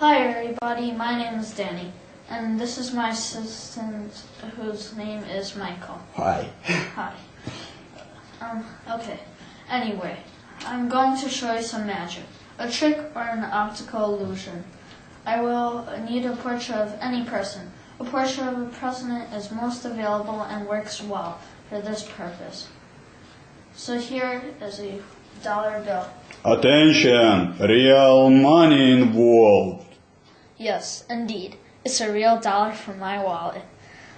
Hi, everybody. My name is Danny, and this is my assistant, whose name is Michael. Hi. Hi. Um. Okay. Anyway, I'm going to show you some magic, a trick or an optical illusion. I will need a portrait of any person. A portrait of a president is most available and works well for this purpose. So here is a dollar bill. Attention, real money involved. Yes, indeed. It's a real dollar from my wallet.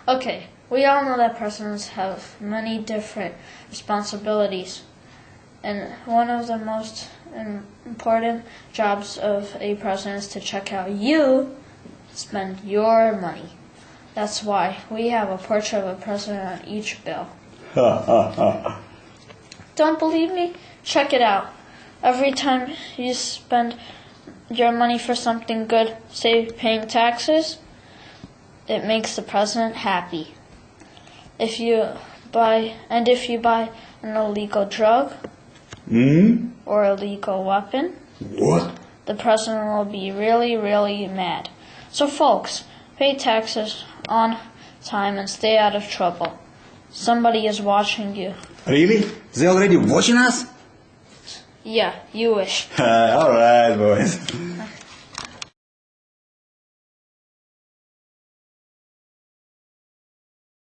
Okay, we all know that presidents have many different responsibilities. And one of the most important jobs of a president is to check how you spend your money. That's why we have a portrait of a president on each bill. Don't believe me? Check it out. Every time you spend your money for something good, say paying taxes, it makes the president happy. If you buy and if you buy an illegal drug Hmm? or illegal weapon, What? the president will be really, really mad. So folks, pay taxes on time and stay out of trouble. Somebody is watching you. Really? They already watching us? Yeah, you wish. Alright, boys.